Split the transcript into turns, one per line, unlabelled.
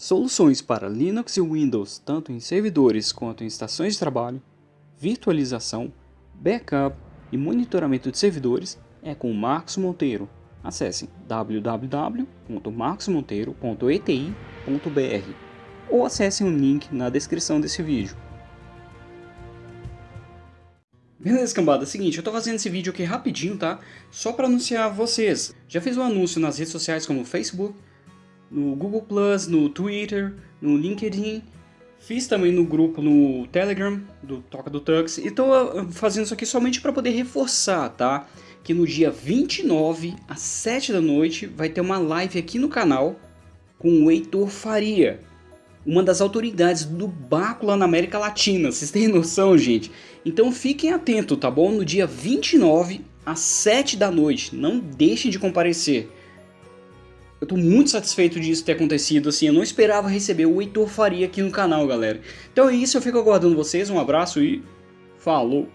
Soluções para Linux e Windows, tanto em servidores quanto em estações de trabalho, virtualização, backup e monitoramento de servidores é com Marcos Monteiro. Acesse www.marcosmonteiro.eti.br ou acesse o link na descrição desse vídeo. Beleza, cambada, é o seguinte, eu tô fazendo esse vídeo aqui rapidinho, tá? Só para anunciar a vocês. Já fiz um anúncio nas redes sociais como Facebook, no Google+, no Twitter, no LinkedIn. Fiz também no grupo no Telegram, do Toca do Tux. E tô ah, fazendo isso aqui somente para poder reforçar, tá? Que no dia 29, às 7 da noite, vai ter uma live aqui no canal com o Heitor Faria. Uma das autoridades do Baco lá na América Latina, vocês têm noção, gente? Então fiquem atentos, tá bom? No dia 29, às 7 da noite, não deixem de comparecer. Eu tô muito satisfeito disso ter acontecido, assim, eu não esperava receber o Heitor Faria aqui no canal, galera. Então é isso, eu fico aguardando vocês, um abraço e falou!